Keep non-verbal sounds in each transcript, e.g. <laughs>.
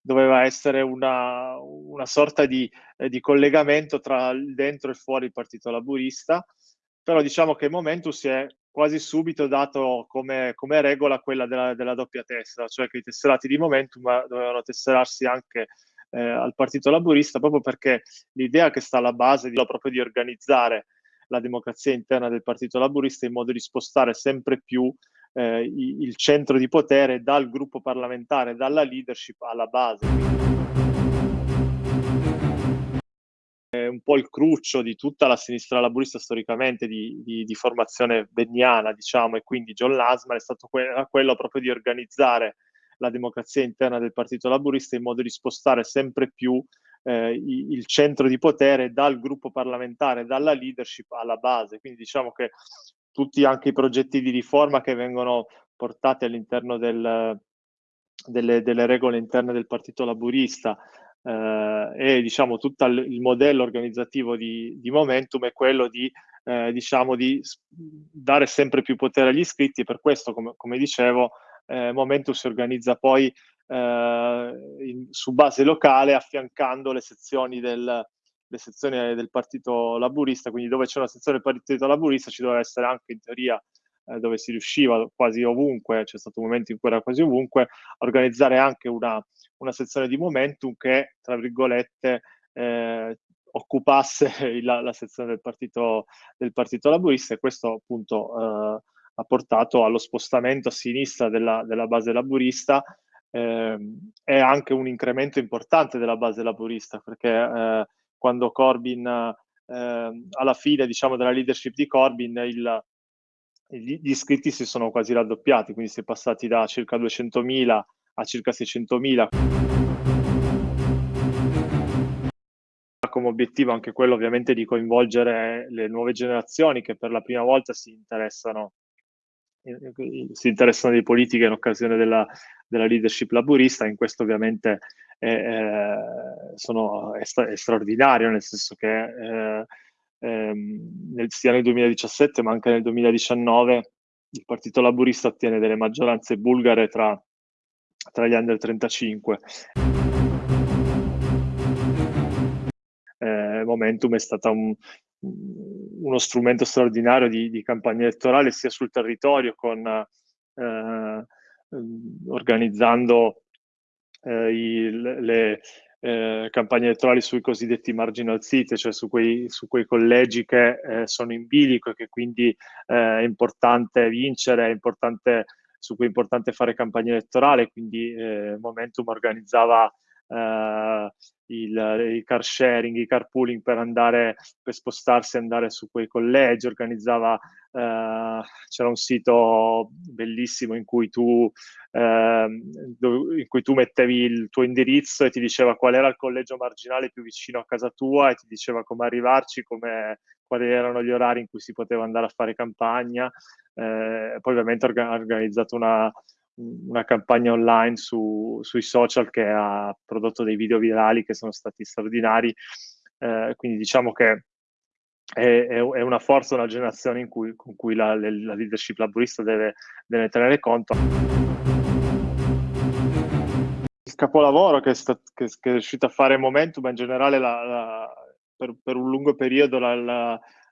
doveva essere una, una sorta di, eh, di, collegamento tra il dentro e fuori il Partito Laburista, però diciamo che Momentum si è quasi subito dato come, come regola quella della, della, doppia tessera, cioè che i tesserati di Momentum dovevano tesserarsi anche eh, al Partito Laburista, proprio perché l'idea che sta alla base di, proprio di organizzare la democrazia interna del Partito Laburista in modo di spostare sempre più eh, il centro di potere dal gruppo parlamentare, dalla leadership alla base. È un po' il cruccio di tutta la sinistra laburista storicamente di, di, di formazione benniana, diciamo, e quindi John Lasman è stato que- quello proprio di organizzare la democrazia interna del Partito Laburista in modo di spostare sempre più eh, il centro di potere dal gruppo parlamentare, dalla leadership alla base. Quindi diciamo che tutti anche i progetti di riforma che vengono portati all'interno del, delle, delle, regole interne del Partito Laburista. Eh, e diciamo tutto il modello organizzativo di, di Momentum è quello di, eh, diciamo, di dare sempre più potere agli iscritti. Per questo, come, come dicevo, eh, Momentum si organizza poi eh, in, su base locale affiancando le sezioni del, le sezioni del Partito Laburista, quindi dove c'è una sezione del Partito Laburista ci doveva essere anche in teoria eh, dove si riusciva quasi ovunque, c'è stato un momento in cui era quasi ovunque, a organizzare anche una, una sezione di momentum che, tra virgolette, eh, occupasse <laughs> la, la, sezione del partito, del partito Laburista e questo appunto eh, ha portato allo spostamento a sinistra della, della base laburista eh, e anche un incremento importante della base laburista perché eh, quando Corbyn, eh, alla fine diciamo, della leadership di Corbyn, il, gli iscritti si sono quasi raddoppiati, quindi si è passati da circa 200.000 a circa 600.000. Come obiettivo anche quello ovviamente di coinvolgere le nuove generazioni che per la prima volta si interessano, si interessano di politica in occasione della, della leadership laburista, in questo ovviamente eh, sono, è, straordinario, nel senso che eh, ehm, nel, sia nel 2017 ma anche nel 2019 il Partito Laburista ottiene delle maggioranze bulgare tra, tra gli under 35. Eh, Momentum è stata un, uno strumento straordinario di, di, campagna elettorale sia sul territorio con eh, organizzando eh, i, le eh, campagne elettorali sui cosiddetti marginal city, cioè su quei, su quei collegi che eh, sono in bilico e che quindi eh, è importante vincere, è importante, su cui è importante fare campagna elettorale, quindi eh, Momentum organizzava Uh, il, il, car sharing, i carpooling per andare, per spostarsi e andare su quei collegi, organizzava Uh, c'era un sito bellissimo in cui, tu, uh, in cui tu mettevi il tuo indirizzo e ti diceva qual era il collegio marginale più vicino a casa tua e ti diceva come arrivarci, come, quali erano gli orari in cui si poteva andare a fare campagna. Uh, poi ovviamente ha orga- organizzato una, una campagna online su, sui social che ha prodotto dei video virali che sono stati straordinari. Eh, quindi diciamo che è, è, una forza, una generazione cui, con cui la, la, leadership laburista deve, deve tenere conto. Il capolavoro che, sta, che, che, è riuscito a fare Momentum, ma in generale la, la, per, per, un lungo periodo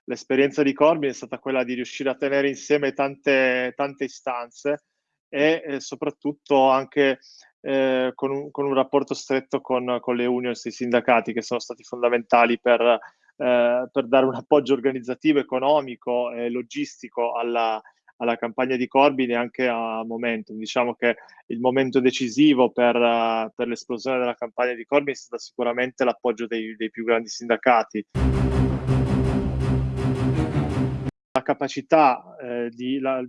l'esperienza di Corbyn è stata quella di riuscire a tenere insieme tante, tante istanze e soprattutto anche eh, con, un, con, un, rapporto stretto con, con le unions e i sindacati che sono stati fondamentali per, eh, per dare un appoggio organizzativo, economico e logistico alla, alla campagna di Corbyn e anche a Momentum. Diciamo che il momento decisivo per, per l'esplosione della campagna di Corbyn è stato sicuramente l'appoggio dei, dei più grandi sindacati. La capacità eh, di... La,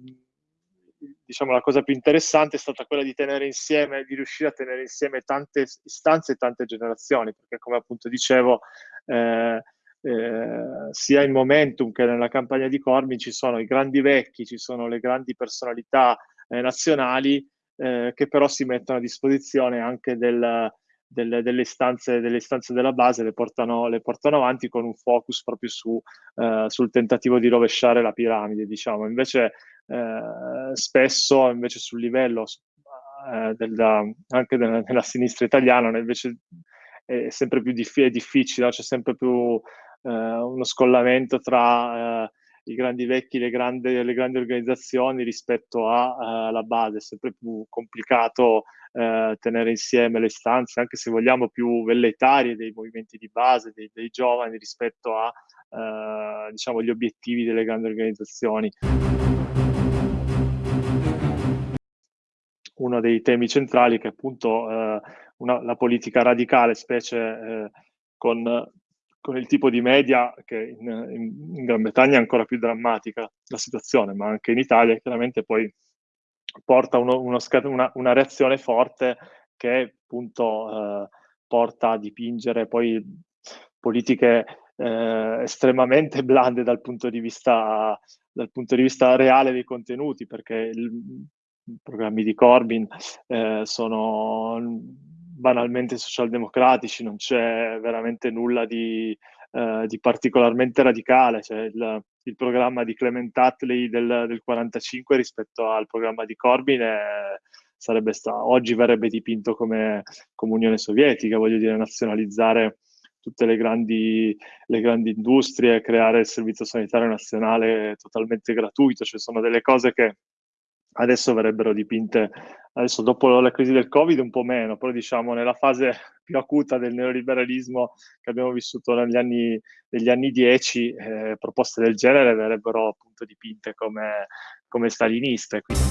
diciamo la cosa più interessante è stata quella di tenere insieme, di riuscire a tenere insieme tante istanze e tante generazioni, perché come appunto dicevo, eh, eh, sia in Momentum che nella campagna di Corbyn ci sono i grandi vecchi, ci sono le grandi personalità eh, nazionali eh, che però si mettono a disposizione anche del, del, delle, istanze, delle, istanze, della base, le portano, le portano, avanti con un focus proprio su, eh, sul tentativo di rovesciare la piramide, diciamo. Invece eh, spesso invece sul livello eh, della, anche della, della, sinistra italiana, invece è sempre più dif- è difficile, c'è sempre più eh, uno scollamento tra eh, i grandi vecchi, le grandi, le grandi organizzazioni rispetto alla base, è sempre più complicato eh, tenere insieme le istanze, anche se vogliamo più velleitarie dei movimenti di base, dei, dei giovani rispetto a eh, diciamo, gli obiettivi delle grandi organizzazioni. Uno dei temi centrali che appunto eh, una, la politica radicale, specie eh, con con il tipo di media che in, in, in, Gran Bretagna è ancora più drammatica la situazione, ma anche in Italia chiaramente poi porta uno, uno, una, una, reazione forte che appunto eh, porta a dipingere poi politiche eh, estremamente blande dal punto, di vista, dal punto di vista reale dei contenuti, perché i programmi di Corbyn eh, sono banalmente socialdemocratici, non c'è veramente nulla di, eh, di particolarmente radicale. Cioè il, il, programma di Clement Attlee del, del 45 rispetto al programma di Corbyn è, sarebbe stato, oggi verrebbe dipinto come, come Unione Sovietica, voglio dire, nazionalizzare tutte le grandi, le grandi industrie, creare il servizio sanitario nazionale totalmente gratuito, cioè sono delle cose che adesso verrebbero dipinte, adesso dopo la crisi del Covid un po' meno, però diciamo nella fase <laughs> più acuta del neoliberalismo che abbiamo vissuto negli anni, negli anni 10, eh, proposte del genere verrebbero appunto dipinte come, come staliniste. Quindi.